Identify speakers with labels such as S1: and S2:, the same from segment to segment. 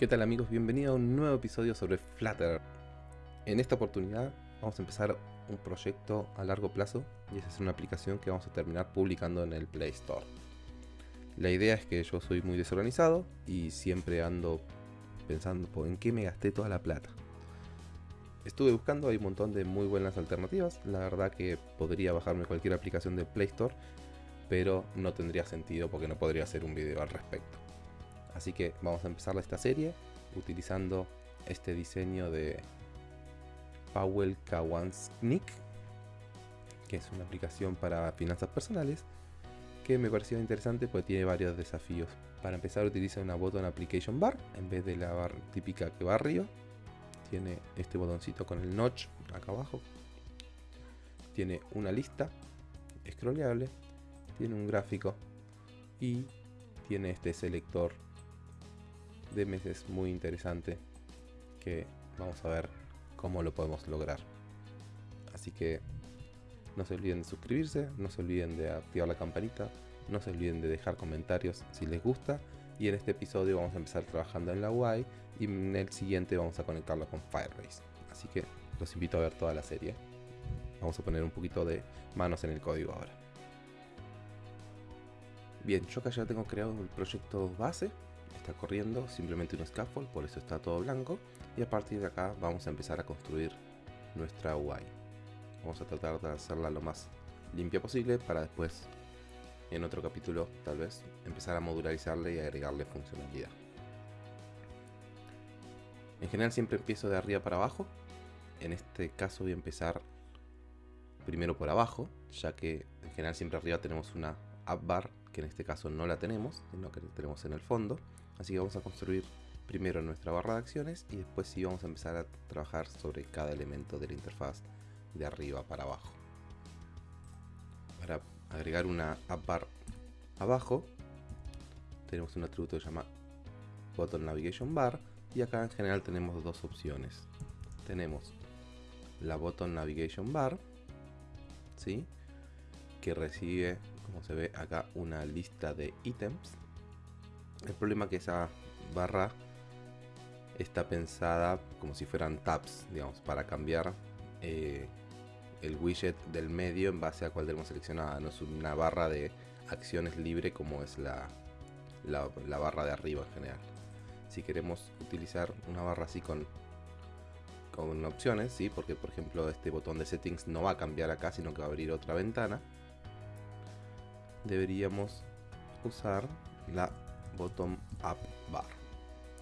S1: ¿Qué tal amigos? Bienvenidos a un nuevo episodio sobre Flutter. En esta oportunidad vamos a empezar un proyecto a largo plazo y es hacer una aplicación que vamos a terminar publicando en el Play Store. La idea es que yo soy muy desorganizado y siempre ando pensando en qué me gasté toda la plata. Estuve buscando, hay un montón de muy buenas alternativas. La verdad que podría bajarme cualquier aplicación del Play Store, pero no tendría sentido porque no podría hacer un video al respecto. Así que vamos a empezar esta serie utilizando este diseño de Powell Kawansnik, que es una aplicación para finanzas personales, que me pareció interesante porque tiene varios desafíos. Para empezar utiliza una button application bar en vez de la bar típica que va arriba. Tiene este botoncito con el notch acá abajo. Tiene una lista scrollable. Tiene un gráfico. Y tiene este selector de meses muy interesante que vamos a ver cómo lo podemos lograr. Así que no se olviden de suscribirse, no se olviden de activar la campanita, no se olviden de dejar comentarios si les gusta. Y en este episodio vamos a empezar trabajando en la UI y en el siguiente vamos a conectarlo con Firebase. Así que los invito a ver toda la serie. Vamos a poner un poquito de manos en el código ahora. Bien, yo acá ya tengo creado el proyecto base está corriendo simplemente un scaffold, por eso está todo blanco. Y a partir de acá vamos a empezar a construir nuestra UI. Vamos a tratar de hacerla lo más limpia posible para después, en otro capítulo tal vez, empezar a modularizarle y agregarle funcionalidad. En general siempre empiezo de arriba para abajo. En este caso voy a empezar primero por abajo, ya que en general siempre arriba tenemos una app bar, que en este caso no la tenemos, sino que la tenemos en el fondo. Así que vamos a construir primero nuestra barra de acciones y después sí vamos a empezar a trabajar sobre cada elemento de la interfaz de arriba para abajo. Para agregar una app bar abajo tenemos un atributo que se llama button navigation bar y acá en general tenemos dos opciones. Tenemos la button navigation bar, ¿sí? que recibe, como se ve acá, una lista de ítems el problema es que esa barra está pensada como si fueran tabs, digamos, para cambiar eh, el widget del medio en base a cuál tenemos seleccionada. No es una barra de acciones libre como es la, la, barra de arriba en general. Si queremos utilizar una barra así con, con opciones, ¿sí? porque por ejemplo este botón de settings no va a cambiar acá, sino que va a abrir otra ventana, deberíamos usar la bottom up bar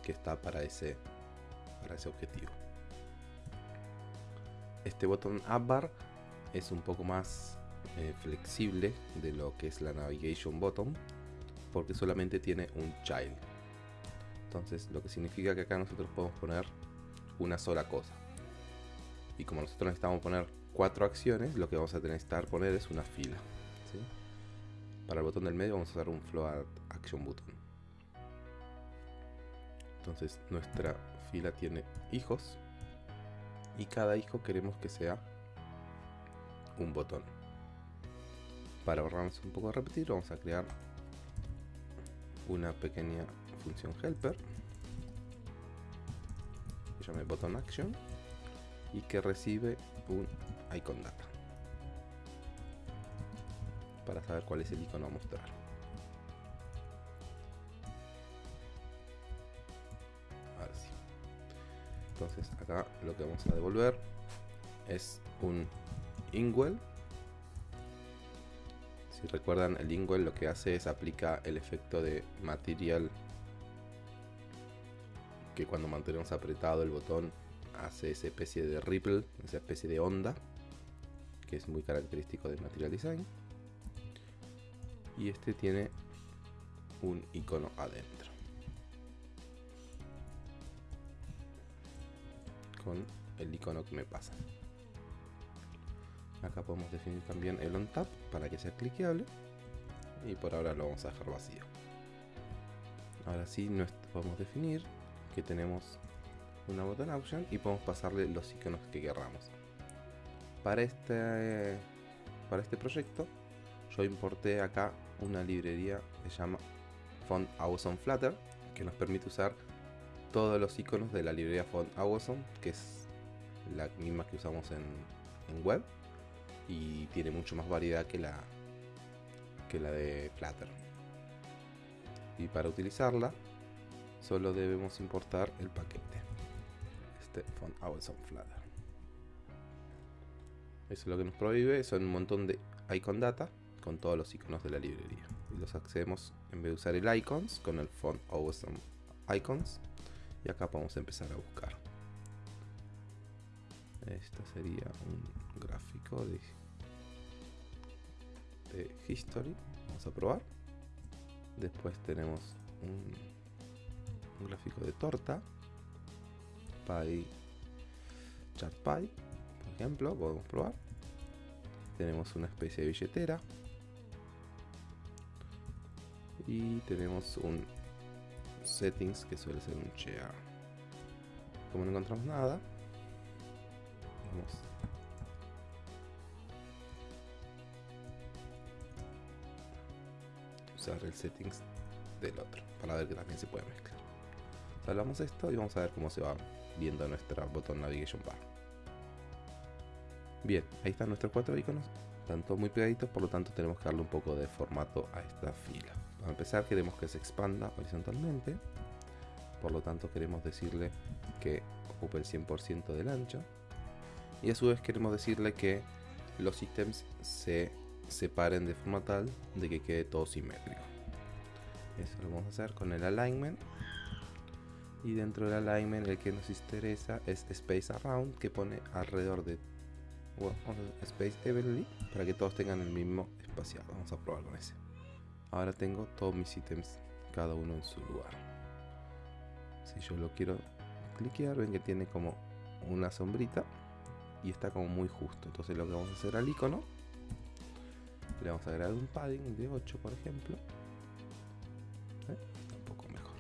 S1: que está para ese para ese objetivo. Este bottom up bar es un poco más eh, flexible de lo que es la navigation bottom porque solamente tiene un child. Entonces lo que significa que acá nosotros podemos poner una sola cosa. Y como nosotros necesitamos poner cuatro acciones lo que vamos a estar poner es una fila para el botón del medio vamos a usar un float action button entonces nuestra fila tiene hijos y cada hijo queremos que sea un botón. Para ahorrarnos un poco de repetir, vamos a crear una pequeña función helper que llame button action y que recibe un icon data para saber cuál es el icono a mostrar. Entonces acá lo que vamos a devolver es un ingwell si recuerdan el ingwell lo que hace es aplica el efecto de material que cuando mantenemos apretado el botón hace esa especie de ripple, esa especie de onda que es muy característico de Material Design. Y este tiene un icono adentro el icono que me pasa. Acá podemos definir también el on tap para que sea cliqueable y por ahora lo vamos a dejar vacío. Ahora sí podemos definir que tenemos una button option y podemos pasarle los iconos que queramos. Para este, para este proyecto yo importé acá una librería que se llama Font Awesome Flutter que nos permite usar todos los iconos de la librería Font Awesome, que es la misma que usamos en, en web y tiene mucho más variedad que la que la de Flutter. Y para utilizarla solo debemos importar el paquete. Este Font Awesome Flutter. Eso es lo que nos prohíbe, son un montón de icon data con todos los iconos de la librería. Y los accedemos en vez de usar el icons con el Font Awesome Icons. Y acá podemos empezar a buscar. Esto sería un gráfico de, history. Vamos a probar. Después tenemos un, un gráfico de torta. Pie. Chat Pie. Por ejemplo, podemos probar. Tenemos una especie de billetera. Y tenemos un settings que suele ser un share. Como no encontramos nada, vamos usar el settings del otro para ver que también se puede mezclar. Salvamos esto y vamos a ver cómo se va viendo nuestra botón navigation bar. Bien, ahí están nuestros cuatro iconos, están todos muy pegaditos, por lo tanto tenemos que darle un poco de formato a esta fila. Para empezar queremos que se expanda horizontalmente, por lo tanto queremos decirle que ocupe el 100% del ancho y a su vez queremos decirle que los ítems se separen de forma tal de que quede todo simétrico. Eso lo vamos a hacer con el alignment y dentro del alignment el que nos interesa es space around que pone alrededor de bueno, space evenly para que todos tengan el mismo espaciado. Vamos a probar con ese. Ahora tengo todos mis ítems cada uno en su lugar. Si yo lo quiero cliquear, ven que tiene como una sombrita y está como muy justo. Entonces lo que vamos a hacer al icono, le vamos a agregar un padding de 8 por ejemplo. ¿Eh? Un poco mejor.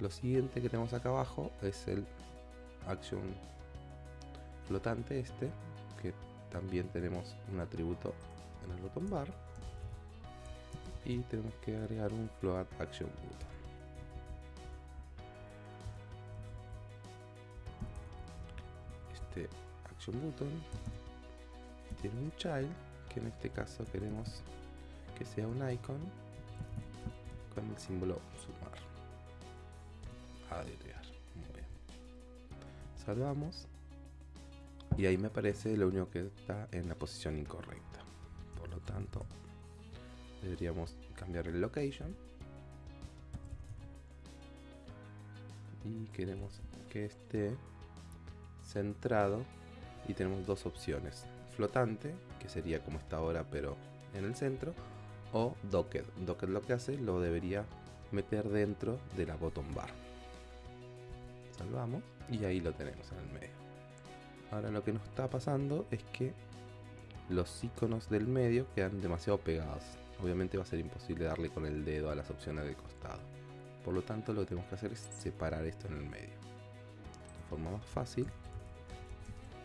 S1: Lo siguiente que tenemos acá abajo es el action flotante este, que también tenemos un atributo en el botón bar. Y tenemos que agregar un float action button. Este action button tiene un child que en este caso queremos que sea un icon con el símbolo sumar. Agregar. Muy bien. Salvamos y ahí me aparece lo único que está en la posición incorrecta por lo tanto deberíamos cambiar el location. Y queremos que esté centrado y tenemos dos opciones. Flotante que sería como está ahora pero en el centro o docked. Docked lo que hace lo debería meter dentro de la bottom bar. Salvamos y ahí lo tenemos en el medio. Ahora lo que nos está pasando es que los iconos del medio quedan demasiado pegados. Obviamente va a ser imposible darle con el dedo a las opciones del costado. Por lo tanto lo que tenemos que hacer es separar esto en el medio. La forma más fácil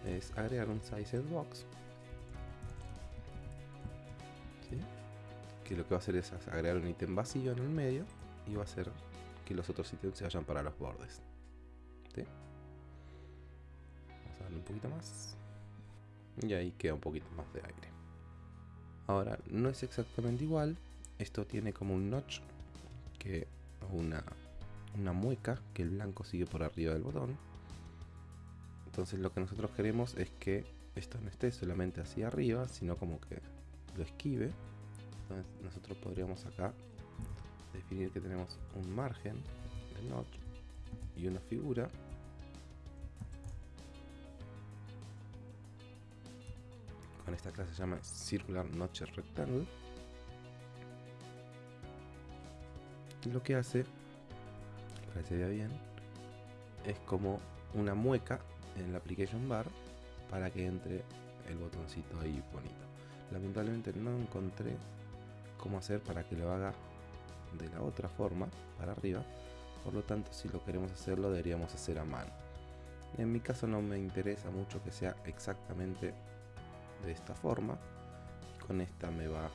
S1: es agregar un size box. Que lo que va a hacer es agregar un ítem vacío en el medio y va a hacer que los otros ítems se vayan para los bordes. ¿Sí? un poquito más y ahí queda un poquito más de aire ahora no es exactamente igual. Esto tiene como un notch que una, una mueca que el blanco sigue por arriba del botón. Entonces lo que nosotros queremos es que esto no esté solamente hacia arriba sino como que lo esquive. Entonces nosotros podríamos acá definir que tenemos un margen de notch y una figura esta clase se llama Circular Notch Rectangle. Lo que hace, para que se vea bien, es como una mueca en la application bar para que entre el botoncito ahí bonito. Lamentablemente no encontré cómo hacer para que lo haga de la otra forma, para arriba. Por lo tanto, si lo queremos hacerlo, deberíamos hacer a mano. En mi caso no me interesa mucho que sea exactamente de esta forma y con esta me va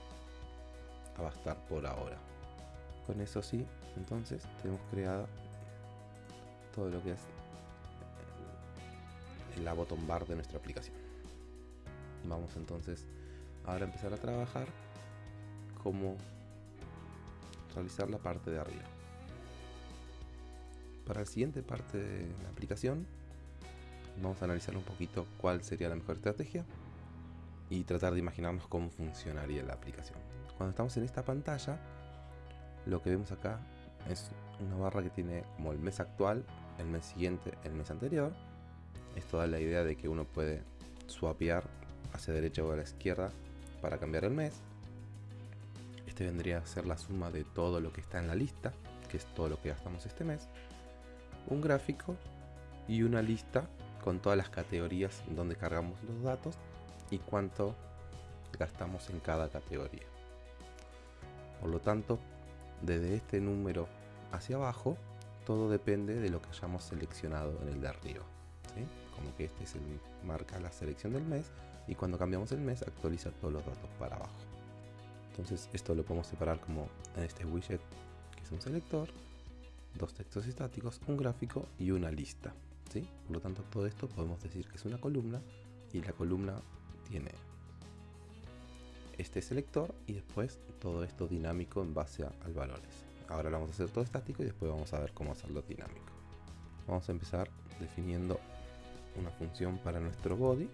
S1: a bastar por ahora con eso sí entonces tenemos creada todo lo que es la bottom bar de nuestra aplicación. Vamos entonces ahora a empezar a trabajar cómo realizar la parte de arriba. Para la siguiente parte de la aplicación vamos a analizar un poquito cuál sería la mejor estrategia y tratar de imaginarnos cómo funcionaría la aplicación. Cuando estamos en esta pantalla, lo que vemos acá es una barra que tiene como el mes actual, el mes siguiente, el mes anterior. Es toda la idea de que uno puede swapear hacia derecha o a la izquierda para cambiar el mes. Este vendría a ser la suma de todo lo que está en la lista, que es todo lo que gastamos este mes. Un gráfico y una lista con todas las categorías donde cargamos los datos y cuánto gastamos en cada categoría. Por lo tanto, desde este número hacia abajo, todo depende de lo que hayamos seleccionado en el de arriba. Como que este es el marca la selección del mes y cuando cambiamos el mes actualiza todos los datos para abajo. Entonces esto lo podemos separar como en este widget que es un selector, dos textos estáticos, un gráfico y una lista. Por lo tanto todo esto podemos decir que es una columna y la columna tiene este selector y después todo esto dinámico en base a, al valores. Ahora lo vamos a hacer todo estático y después vamos a ver cómo hacerlo dinámico. Vamos a empezar definiendo una función para nuestro body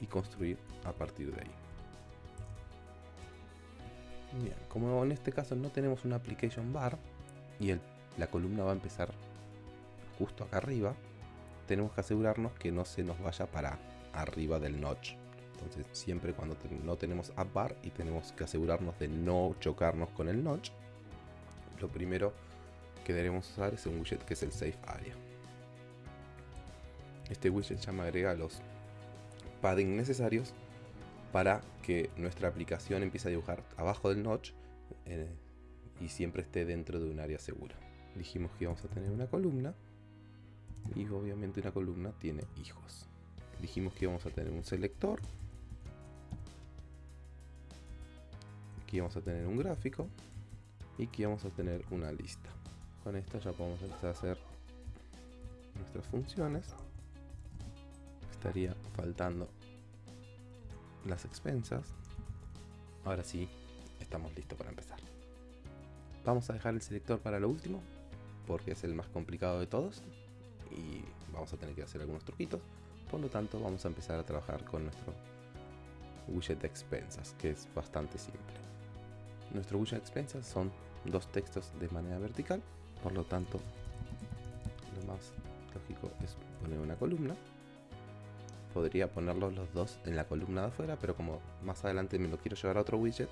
S1: y construir a partir de ahí. Bien, como en este caso no tenemos una application bar y la columna va a empezar justo acá arriba, tenemos que asegurarnos que no se nos vaya para arriba del notch. Entonces siempre cuando no tenemos app bar y tenemos que asegurarnos de no chocarnos con el notch, lo primero que debemos usar es un widget que es el Safe Area. Este widget ya me agrega los padding necesarios para que nuestra aplicación empiece a dibujar abajo del notch eh, y siempre esté dentro de un área segura. Dijimos que íbamos a tener una columna y obviamente una columna tiene hijos. Dijimos que íbamos a tener un selector. Aquí vamos a tener un gráfico y aquí vamos a tener una lista. Con esto ya podemos empezar a hacer nuestras funciones. Estaría faltando las expensas. Ahora sí, estamos listos para empezar. Vamos a dejar el selector para lo último, porque es el más complicado de todos y vamos a tener que hacer algunos truquitos. Por lo tanto, vamos a empezar a trabajar con nuestro widget de expensas, que es bastante simple. Nuestro widget de expensas son dos textos de manera vertical por lo tanto, lo más lógico es poner una columna. Podría ponerlos los dos en la columna de afuera, pero como más adelante me lo quiero llevar a otro widget,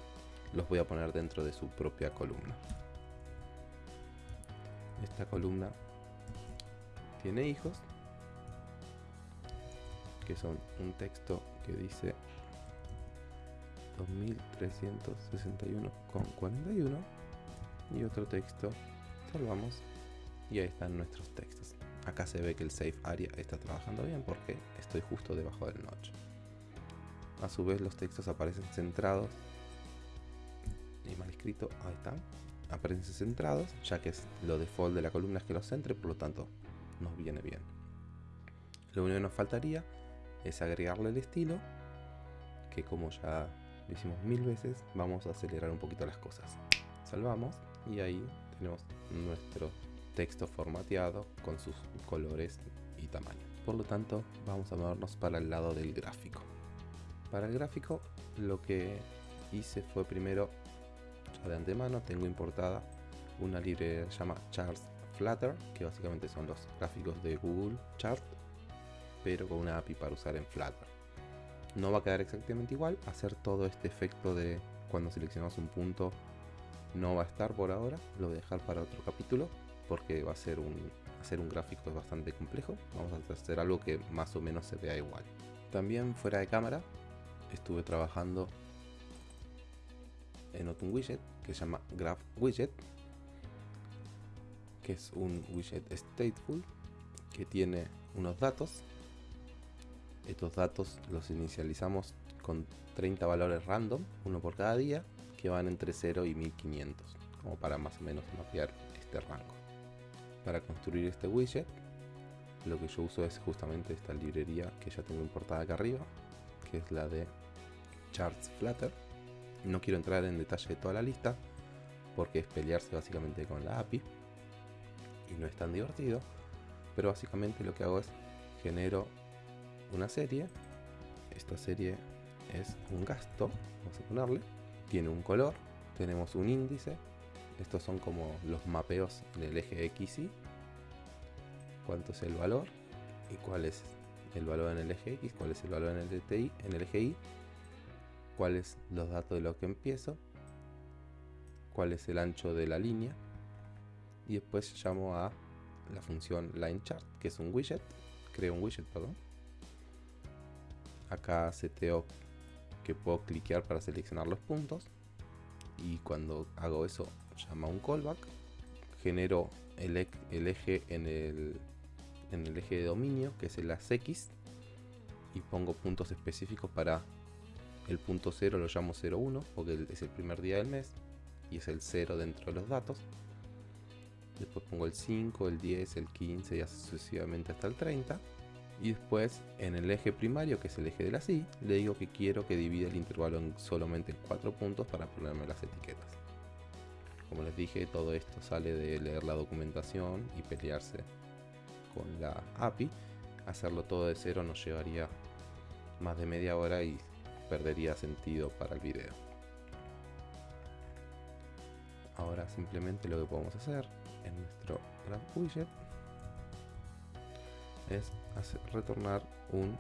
S1: los voy a poner dentro de su propia columna. Esta columna tiene hijos, que son un texto que dice 2361,41 y otro texto salvamos y ahí están nuestros textos. Acá se ve que el Safe Area está trabajando bien porque estoy justo debajo del notch. A su vez los textos aparecen centrados y mal escrito, ahí están. Aparecen centrados, ya que es lo default de la columna es que los centre, por lo tanto nos viene bien. Lo único que nos faltaría es agregarle el estilo, que como ya lo hicimos mil veces, vamos a acelerar un poquito las cosas. Salvamos y ahí tenemos nuestro texto formateado con sus colores y tamaño. Por lo tanto, vamos a movernos para el lado del gráfico. Para el gráfico, lo que hice fue primero, ya de antemano, tengo importada una librería que se llama Charts Flutter, que básicamente son los gráficos de Google Chart, pero con una API para usar en Flutter. No va a quedar exactamente igual, hacer todo este efecto de cuando seleccionamos un punto no va a estar por ahora, lo voy a dejar para otro capítulo porque va a ser un, hacer un gráfico es bastante complejo. Vamos a hacer algo que más o menos se vea igual. También fuera de cámara estuve trabajando en otro widget que se llama Graph Widget, que es un widget stateful que tiene unos datos. Estos datos los inicializamos con 30 valores random, uno por cada día, que van entre 0 y 1500. como para más o menos mapear este rango. Para construir este widget, lo que yo uso es justamente esta librería que ya tengo importada acá arriba, que es la de Charts Flutter. No quiero entrar en detalle de toda la lista, porque es pelearse básicamente con la API no es tan divertido, pero básicamente lo que hago es genero una serie, esta serie es un gasto, vamos a ponerle, tiene un color, tenemos un índice, estos son como los mapeos en el eje X y cuánto es el valor y cuál es el valor en el eje X, cuál es el valor en el, TI, en el eje Y, cuáles los datos de lo que empiezo, cuál es el ancho de la línea y después llamo a la función LineChart que es un widget, creo un widget, perdón. Acá seteo que puedo cliquear para seleccionar los puntos y cuando hago eso llama un callback genero el, eje en el, en el eje de dominio que es el ASX y pongo puntos específicos para el punto 0 lo llamo 01 porque es el primer día del mes y es el 0 dentro de los datos después pongo el 5, el 10, el 15 y así sucesivamente hasta el 30 y después en el eje primario que es el eje de la SI le digo que quiero que divida el intervalo en solamente 4 puntos para ponerme las etiquetas. Como les dije todo esto sale de leer la documentación y pelearse con la API hacerlo todo de cero nos llevaría más de media hora y perdería sentido para el video. Ahora simplemente lo que podemos hacer en nuestro widget es retornar un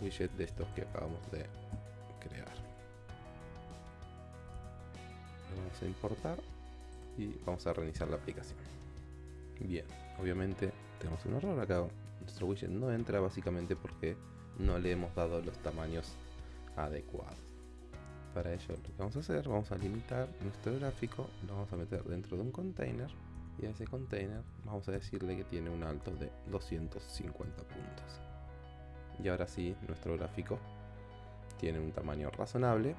S1: widget de estos que acabamos de crear. Lo vamos a importar y vamos a reiniciar la aplicación. Bien, obviamente tenemos un error acá. Nuestro widget no entra básicamente porque no le hemos dado los tamaños adecuados. Para ello lo que vamos a hacer, vamos a limitar nuestro gráfico, lo vamos a meter dentro de un container y a ese container vamos a decirle que tiene un alto de 250 puntos. Y ahora sí, nuestro gráfico tiene un tamaño razonable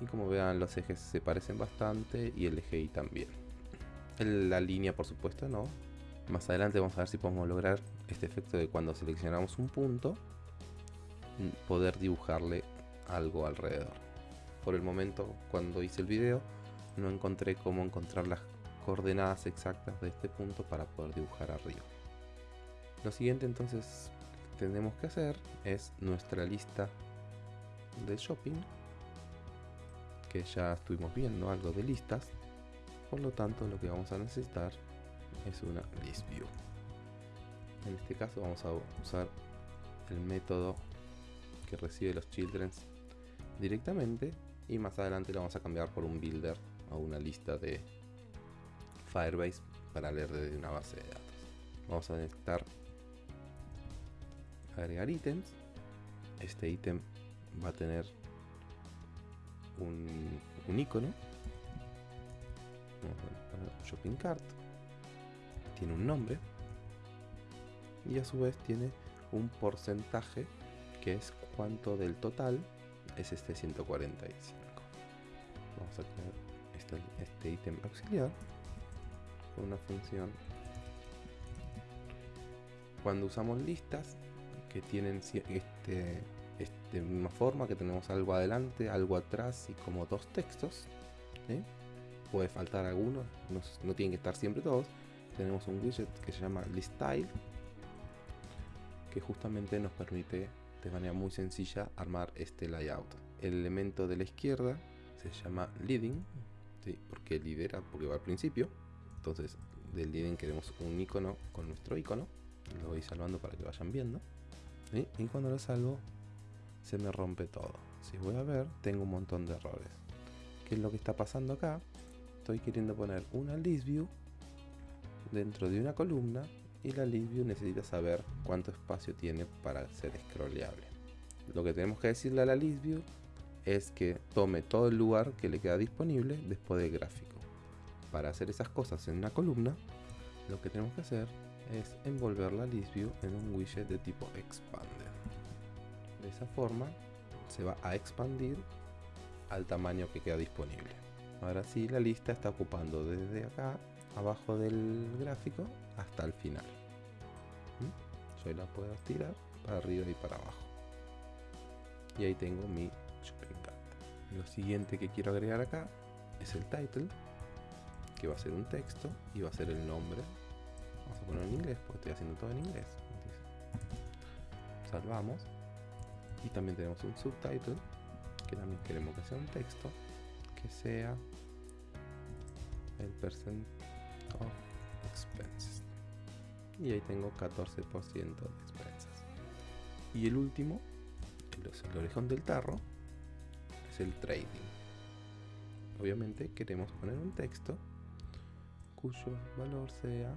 S1: y como vean los ejes se parecen bastante y el eje Y también. La línea por supuesto no. Más adelante vamos a ver si podemos lograr este efecto de cuando seleccionamos un punto poder dibujarle algo alrededor. Por el momento cuando hice el video no encontré cómo encontrar las coordenadas exactas de este punto para poder dibujar arriba. Lo siguiente entonces que tenemos que hacer es nuestra lista de shopping, que ya estuvimos viendo algo de listas, por lo tanto lo que vamos a necesitar es una list view. En este caso vamos a usar el método que recibe los children directamente y más adelante lo vamos a cambiar por un builder a una lista de Firebase para leer desde una base de datos. Vamos a necesitar agregar ítems. Este ítem va a tener un, un icono. shopping cart. Tiene un nombre. Y a su vez tiene un porcentaje que es cuánto del total es este 145. Vamos a crear este, este ítem auxiliar una función. Cuando usamos listas que tienen este, este misma forma, que tenemos algo adelante, algo atrás y como dos textos, puede faltar alguno, no, no tienen que estar siempre todos. Tenemos un widget que se llama ListStyle, que justamente nos permite de manera muy sencilla armar este layout. El elemento de la izquierda se llama leading, ¿sí? porque lidera, porque va al principio. Entonces, del leading queremos un icono con nuestro icono. Lo voy salvando para que vayan viendo. Y cuando lo salvo, se me rompe todo. Si voy a ver, tengo un montón de errores. ¿Qué es lo que está pasando acá? Estoy queriendo poner una list view dentro de una columna y la list view necesita saber cuánto espacio tiene para ser scrolleable. Lo que tenemos que decirle a la list view es que tome todo el lugar que le queda disponible después del gráfico para hacer esas cosas en una columna, lo que tenemos que hacer es envolver la list view en un widget de tipo expander. De esa forma se va a expandir al tamaño que queda disponible. Ahora sí, la lista está ocupando desde acá, abajo del gráfico, hasta el final. ¿Mm? Yo la puedo estirar para arriba y para abajo. Y ahí tengo mi shopping. Lo siguiente que quiero agregar acá es el title, que va a ser un texto y va a ser el nombre. Vamos a ponerlo en inglés porque estoy haciendo todo en inglés. Salvamos. Y también tenemos un subtitle, que también queremos que sea un texto, que sea el percent of expenses. Y ahí tengo 14% de expensas. Y el último, el orejón del tarro, es el trading. Obviamente queremos poner un texto cuyo valor sea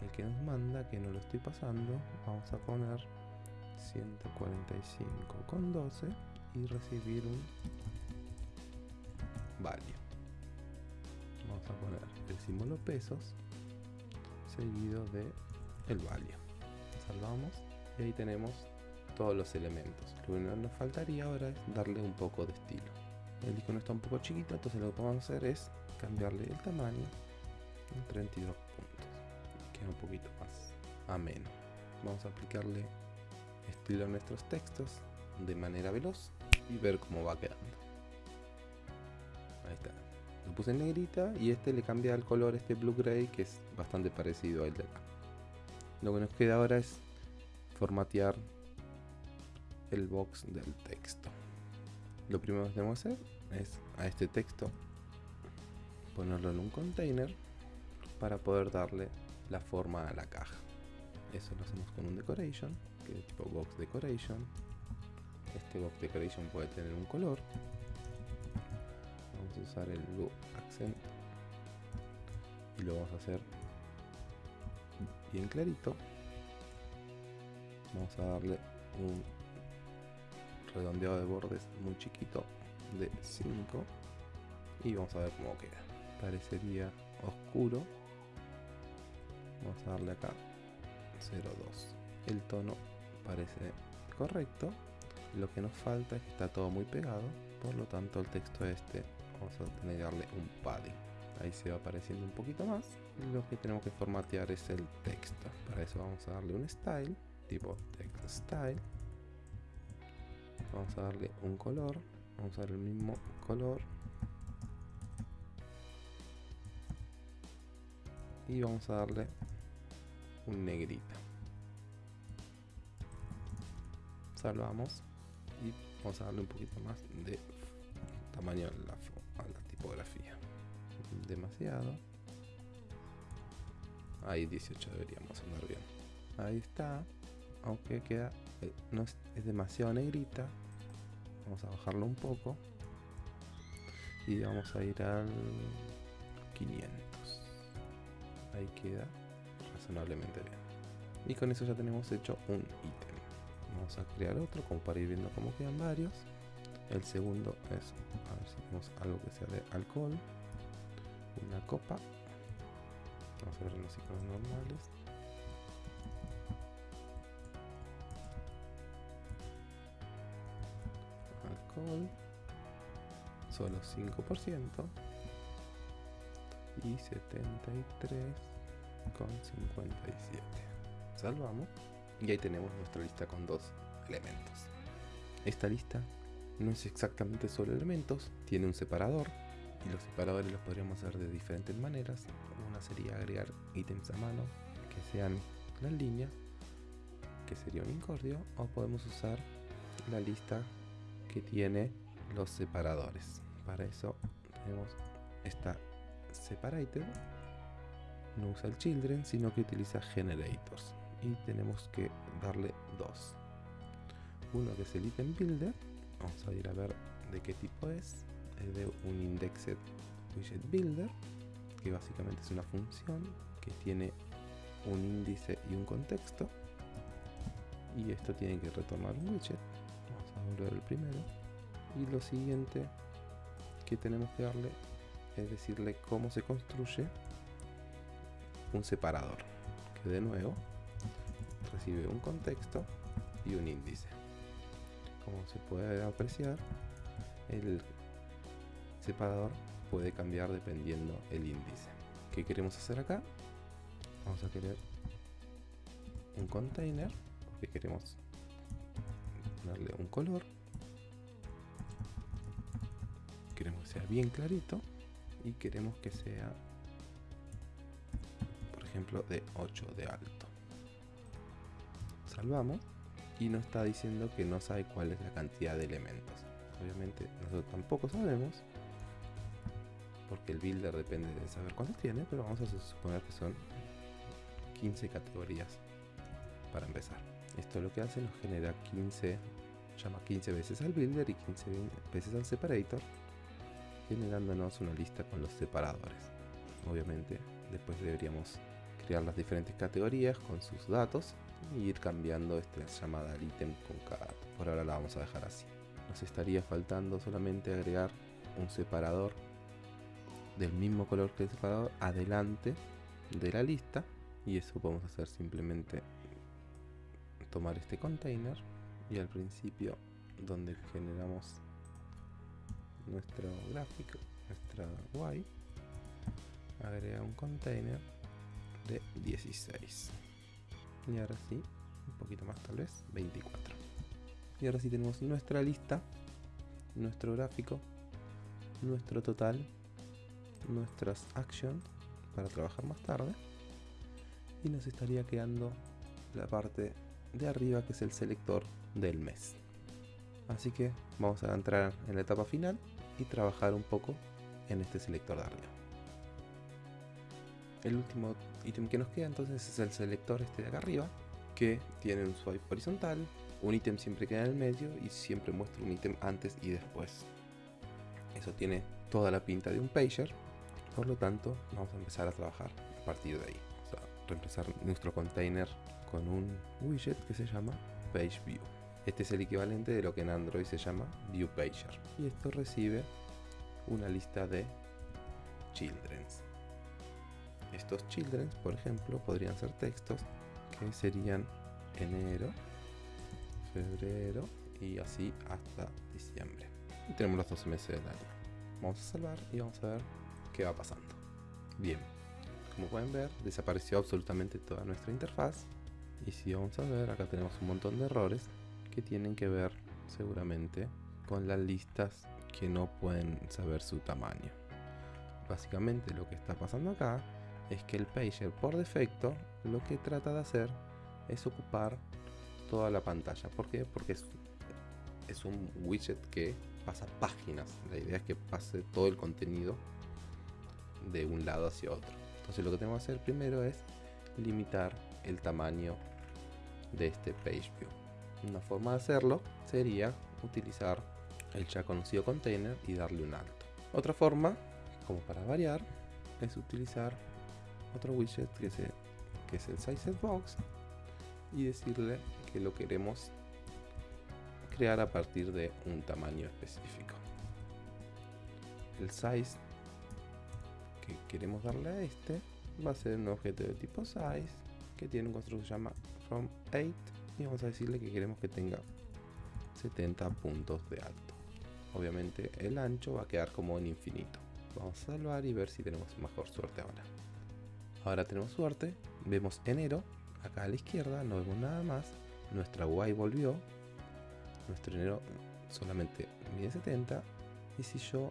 S1: el que nos manda, que no lo estoy pasando. Vamos a poner 145,12 y recibir un value. Vamos a poner el símbolo pesos seguido de el value. Salvamos y ahí tenemos todos los elementos. Lo que nos faltaría ahora es darle un poco de estilo. El icono está un poco chiquito, entonces lo que podemos hacer es cambiarle el tamaño en 32 puntos. Queda un poquito más ameno. Vamos a aplicarle estilo a nuestros textos de manera veloz y ver cómo va quedando. Puse en negrita y este le cambia el color este blue gray que es bastante parecido al de acá. Lo que nos queda ahora es formatear el box del texto. Lo primero que tenemos que hacer es a este texto ponerlo en un container para poder darle la forma a la caja. Eso lo hacemos con un decoration, que es tipo box decoration. Este box decoration puede tener un color. Usar el blue accent. Y lo vamos a hacer bien clarito. Vamos a darle un redondeado de bordes muy chiquito de 5 y vamos a ver cómo queda. Parecería oscuro. Vamos a darle acá 0.2 el tono parece correcto. Lo que nos falta es que está todo muy pegado. Por lo tanto el texto este vamos a tener darle un padding. Ahí se va apareciendo un poquito más. Lo que tenemos que formatear es el texto. Para eso vamos a darle un style tipo text style. Vamos a darle un color. Vamos a dar el mismo color. Y vamos a darle un negrita salvamos y vamos a darle un poquito más de tamaño a la, la tipografía. Demasiado. Ahí 18 deberíamos andar bien. Ahí está. Aunque queda eh, no es, demasiado negrita. Vamos a bajarlo un poco. Y vamos a ir al 500 ahí queda razonablemente bien. Y con eso ya tenemos hecho un ítem. Vamos a crear otro como para ir viendo cómo quedan varios el segundo es a ver si tenemos algo que sea de alcohol. Una copa. Vamos a ver los iconos normales. Alcohol. Solo 5% y 73 con 57 salvamos. Y ahí tenemos nuestra lista con dos elementos. Esta lista no es exactamente solo elementos tiene un separador y los separadores los podríamos hacer de diferentes maneras. Una sería agregar ítems a mano que sean las líneas que sería un incordio o podemos usar la lista que tiene los separadores. Para eso tenemos esta separated no usa el children sino que utiliza generators. Y tenemos que darle dos. Uno que es el item builder vamos a ir a ver de qué tipo es. Es de un indexed widget builder que básicamente es una función que tiene un índice y un contexto. Y esto tiene que retornar un widget. Vamos a volver el primero. Y lo siguiente que tenemos que darle es decirle cómo se construye un separador que de nuevo recibe un contexto y un índice como se puede apreciar el separador puede cambiar dependiendo el índice. ¿Qué queremos hacer acá? Vamos a querer un container porque queremos darle un color. Queremos que sea bien clarito y queremos que sea por ejemplo de 8 de alto. Salvamos y nos está diciendo que no sabe cuál es la cantidad de elementos. Obviamente nosotros tampoco sabemos porque el builder depende de saber cuántos tiene, pero vamos a suponer que son 15 categorías para empezar. Esto lo que hace nos genera 15, llama 15 veces al builder y 15 veces al separator, generándonos una lista con los separadores. Obviamente después deberíamos crear las diferentes categorías con sus datos y ir cambiando esta llamada al ítem con cada Por ahora la vamos a dejar así. Nos estaría faltando solamente agregar un separador del mismo color que el separador adelante de la lista y eso podemos hacer simplemente tomar este container y al principio donde generamos nuestro gráfico nuestra Y agrega un container de 16 y ahora sí un poquito más tal vez 24 y ahora sí tenemos nuestra lista nuestro gráfico nuestro total nuestras actions para trabajar más tarde. Y nos estaría quedando la parte de arriba que es el selector del mes. Así que vamos a entrar en la etapa final y trabajar un poco en este selector de arriba el último ítem que nos queda entonces es el selector este de acá arriba que tiene un swipe horizontal un ítem siempre queda en el medio y siempre muestra un ítem antes y después eso tiene toda la pinta de un pager por lo tanto, vamos a empezar a trabajar a partir de ahí. Vamos a reemplazar nuestro container con un widget que se llama PageView. Este es el equivalente de lo que en Android se llama ViewPager. Y esto recibe una lista de childrens. Estos childrens, por ejemplo, podrían ser textos que serían enero, febrero y así hasta diciembre. Y tenemos los 12 meses del año. Vamos a salvar y vamos a ver qué va pasando. Bien, como pueden ver, desapareció absolutamente toda nuestra interfaz. Y si vamos a ver, acá tenemos un montón de errores que tienen que ver seguramente con las listas que no pueden saber su tamaño. Básicamente lo que está pasando acá es que el pager por defecto lo que trata de hacer es ocupar toda la pantalla. ¿Por qué? Porque es, es un widget que pasa páginas. La idea es que pase todo el contenido de un lado hacia otro. Entonces lo que tenemos que hacer primero es limitar el tamaño de este page view. Una forma de hacerlo sería utilizar el ya conocido container y darle un alto. Otra forma, como para variar, es utilizar otro widget que, es el size box y decirle que lo queremos crear a partir de un tamaño específico. El size que queremos darle a este va a ser un objeto de tipo size que tiene un constructor que se llama from 8 y vamos a decirle que queremos que tenga 70 puntos de alto. Obviamente el ancho va a quedar como en infinito. Vamos a salvar y ver si tenemos mejor suerte ahora ahora tenemos suerte vemos enero acá a la izquierda no vemos nada más nuestra y volvió nuestro enero solamente mide 70 y si yo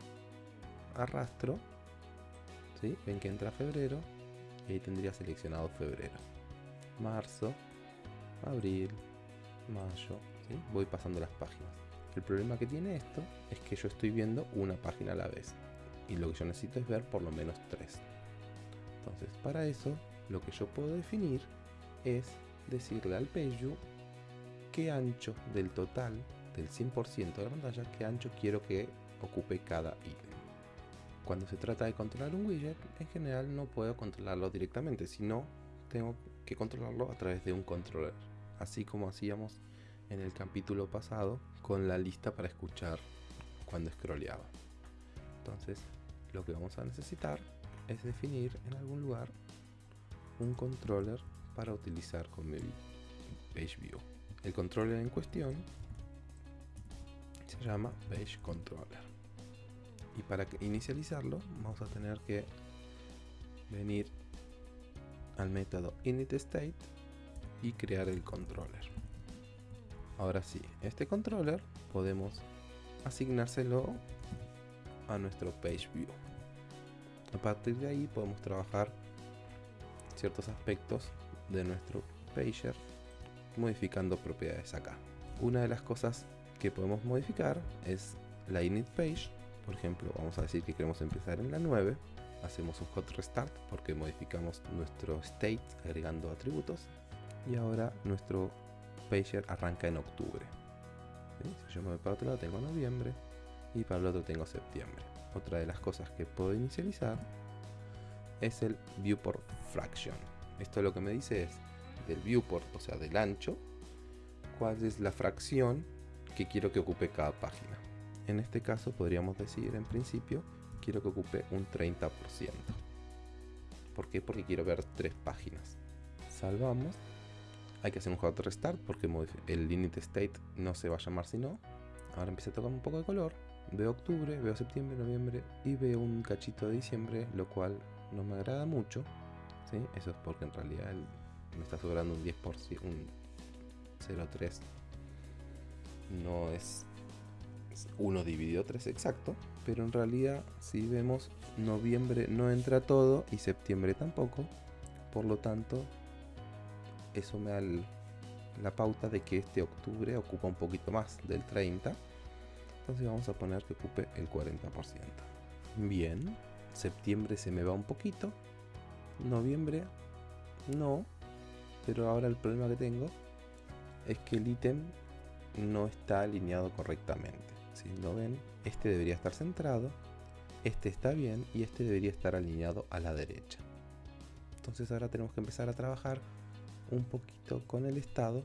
S1: arrastro Ven que entra febrero y ahí tendría seleccionado febrero. Marzo, abril, mayo, voy pasando las páginas. El problema que tiene esto es que yo estoy viendo una página a la vez y lo que yo necesito es ver por lo menos tres. Entonces, para eso, lo que yo puedo definir es decirle al PageView qué ancho del total, del 100% de la pantalla, qué ancho quiero que ocupe cada ítem cuando se trata de controlar un widget, en general no puedo controlarlo directamente, sino tengo que controlarlo a través de un controller, así como hacíamos en el capítulo pasado con la lista para escuchar cuando scrolleaba. Entonces, lo que vamos a necesitar es definir en algún lugar un controller para utilizar con el page view. El controller en cuestión se llama page controller Y para inicializarlo vamos a tener que venir al método initState y crear el controller. Ahora sí, este controller podemos asignárselo a nuestro page view. A partir de ahí podemos trabajar ciertos aspectos de nuestro pager modificando propiedades acá. Una de las cosas que podemos modificar es la init page. Por ejemplo, vamos a decir que queremos empezar en la 9. Hacemos un hot restart porque modificamos nuestro state agregando atributos. Y ahora nuestro pager arranca en octubre. Si yo me voy para otro lado tengo noviembre y para el otro tengo septiembre. Otra de las cosas que puedo inicializar es el viewport fraction. Esto lo que me dice es del viewport, o sea del ancho, cuál es la fracción que quiero que ocupe cada página. En este caso podríamos decir en principio quiero que ocupe un 30%. ¿Por qué? Porque quiero ver tres páginas. Salvamos. Hay que hacer un hot restart porque el init state no se va a llamar si no. Ahora empieza a tocar un poco de color. Veo octubre, veo septiembre, noviembre y veo un cachito de diciembre, lo cual no me agrada mucho. ¿sí? Eso es porque en realidad me está sobrando un 10%, un 0,3. No es 1 dividido 3 exacto, pero en realidad si vemos noviembre no entra todo y septiembre tampoco, por lo tanto eso me da la pauta de que este octubre ocupa un poquito más del 30, entonces vamos a poner que ocupe el 40%. Bien, septiembre se me va un poquito, noviembre no, pero ahora el problema que tengo es que el ítem no está alineado correctamente. Si lo ven, este debería estar centrado, este está bien y este debería estar alineado a la derecha. Entonces ahora tenemos que empezar a trabajar un poquito con el estado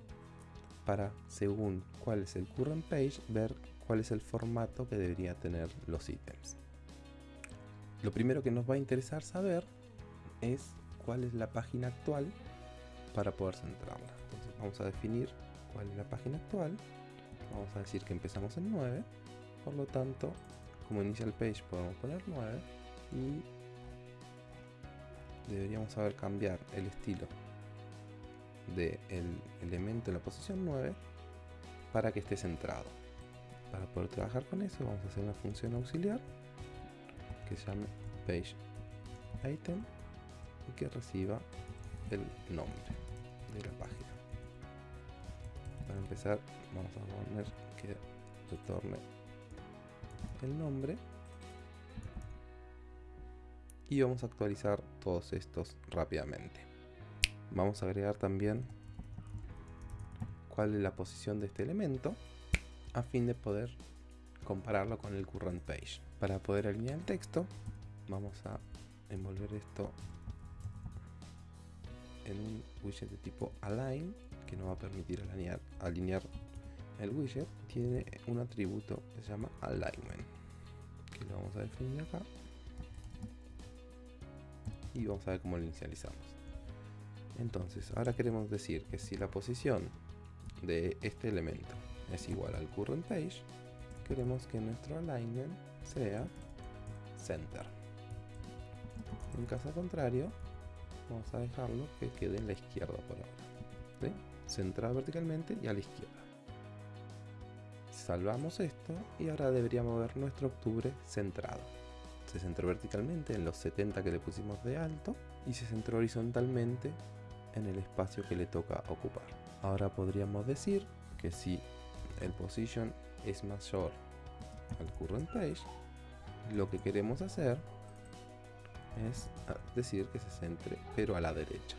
S1: para, según cuál es el current page, ver cuál es el formato que debería tener los ítems. Lo primero que nos va a interesar saber es cuál es la página actual para poder centrarla. Entonces vamos a definir cuál es la página actual. Vamos a decir que empezamos en 9. Por lo tanto, como inicial page podemos poner 9 y deberíamos saber cambiar el estilo del elemento en la posición 9 para que esté centrado. Para poder trabajar con eso vamos a hacer una función auxiliar que se llame page item y que reciba el nombre de la página. Para empezar vamos a poner que retorne el nombre y vamos a actualizar todos estos rápidamente. Vamos a agregar también cuál es la posición de este elemento a fin de poder compararlo con el current page. Para poder alinear el texto vamos a envolver esto en un widget de tipo align que nos va a permitir alinear, alinear el widget. Tiene un atributo que se llama alignment que lo vamos a definir acá. Y vamos a ver cómo lo inicializamos. Entonces ahora queremos decir que si la posición de este elemento es igual al current page queremos que nuestro alignment sea center. En caso contrario vamos a dejarlo que quede en la izquierda por ahora centrado verticalmente y a la izquierda. Salvamos esto y ahora deberíamos ver nuestro octubre centrado. Se centró verticalmente en los 70 que le pusimos de alto y se centró horizontalmente en el espacio que le toca ocupar. Ahora podríamos decir que si el position es mayor al current page lo que queremos hacer es decir que se centre pero a la derecha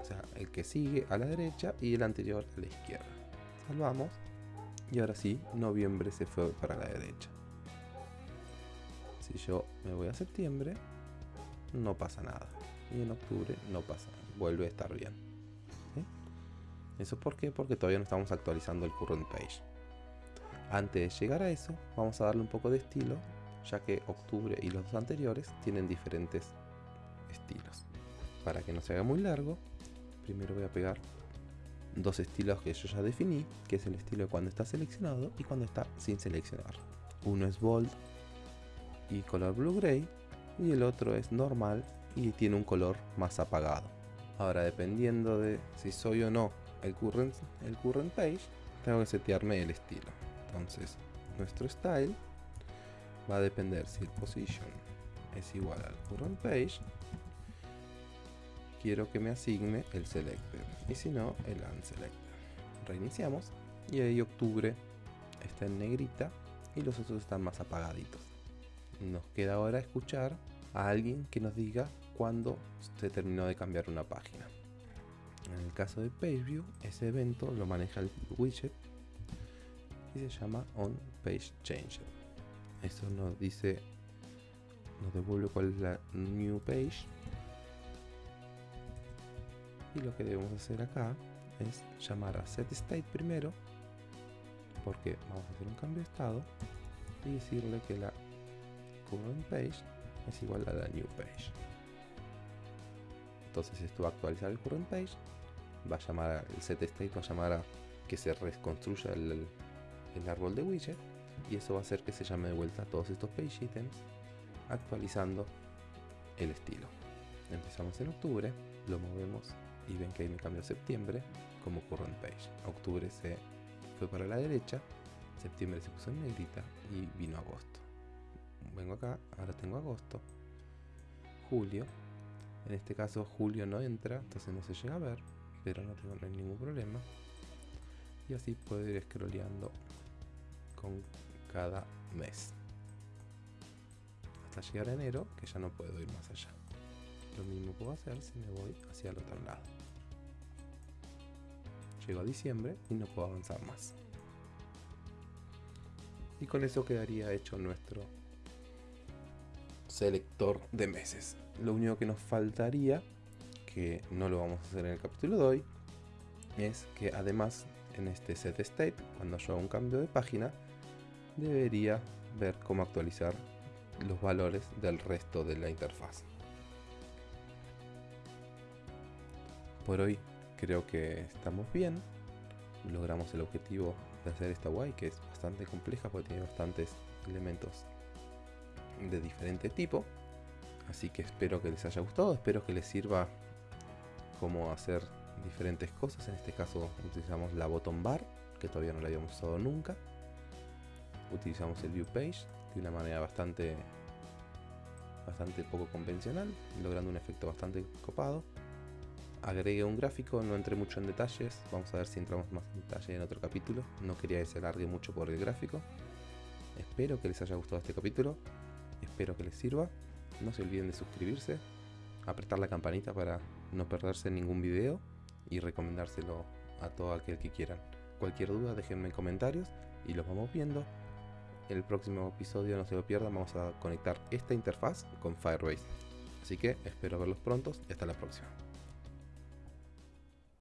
S1: o sea el que sigue a la derecha y el anterior a la izquierda. Salvamos. Y ahora sí noviembre se fue para la derecha. Si yo me voy a septiembre no pasa nada. Y en octubre no pasa vuelve a estar bien eso por qué porque todavía no estamos actualizando el current page antes de llegar a eso vamos a darle un poco de estilo ya que octubre y los dos anteriores tienen diferentes estilos. Para que no se haga muy largo, primero voy a pegar dos estilos que yo ya definí, que es el estilo de cuando está seleccionado y cuando está sin seleccionar. Uno es bold y color blue gray y el otro es normal y tiene un color más apagado. Ahora dependiendo de si soy o no el current, el current page, tengo que setearme el estilo. Entonces nuestro style va a depender si el position es igual al current page quiero que me asigne el selector y si no el unselected. Reiniciamos y ahí octubre está en negrita y los otros están más apagaditos. Nos queda ahora escuchar a alguien que nos diga cuándo se terminó de cambiar una página en el caso de PageView ese evento lo maneja el widget y se llama on page changer. Eso nos dice nos devuelve cuál es la new page. Y lo que debemos hacer acá es llamar a set state primero porque vamos a hacer un cambio de estado y decirle que la current page es igual a la new page. Entonces esto va a actualizar el current page va a llamar a, el set state va a llamar a que se reconstruya el, el árbol de widget y eso va a hacer que se llame de vuelta todos estos page items actualizando el estilo. Empezamos en octubre lo movemos y ven que ahí me cambió septiembre como current page. Octubre se fue para la derecha septiembre se puso en negrita y vino agosto. Vengo acá ahora tengo agosto julio. En este caso julio no entra entonces no se llega a ver pero no tengo ningún problema. Y así puedo ir scrolleando con cada mes. Hasta llegar a enero que ya no puedo ir más allá. Lo mismo puedo hacer si me voy hacia el otro lado. Llego a diciembre y no puedo avanzar más. Y con eso quedaría hecho nuestro selector de meses. Lo único que nos faltaría que no lo vamos a hacer en el capítulo de hoy es que además en este set state cuando yo haga un cambio de página debería ver cómo actualizar los valores del resto de la interfaz. Por hoy creo que estamos bien. Logramos el objetivo de hacer esta UI que es bastante compleja porque tiene bastantes elementos de diferente tipo. Así que espero que les haya gustado, espero que les sirva cómo hacer diferentes cosas. En este caso utilizamos la bottom bar, que todavía no la habíamos usado nunca. Utilizamos el view page de una manera bastante bastante poco convencional logrando un efecto bastante copado. Agregué un gráfico no entré mucho en detalles. Vamos a ver si entramos más en detalle en otro capítulo. No quería que se alargue mucho por el gráfico. Espero que les haya gustado este capítulo. Espero que les sirva. No se olviden de suscribirse apretar la campanita para no perderse ningún video y recomendárselo a todo aquel que quieran cualquier duda déjenme en comentarios y los vamos viendo el próximo episodio no se lo pierdan, vamos a conectar esta interfaz con Firebase. Así que espero verlos prontos y hasta la próxima.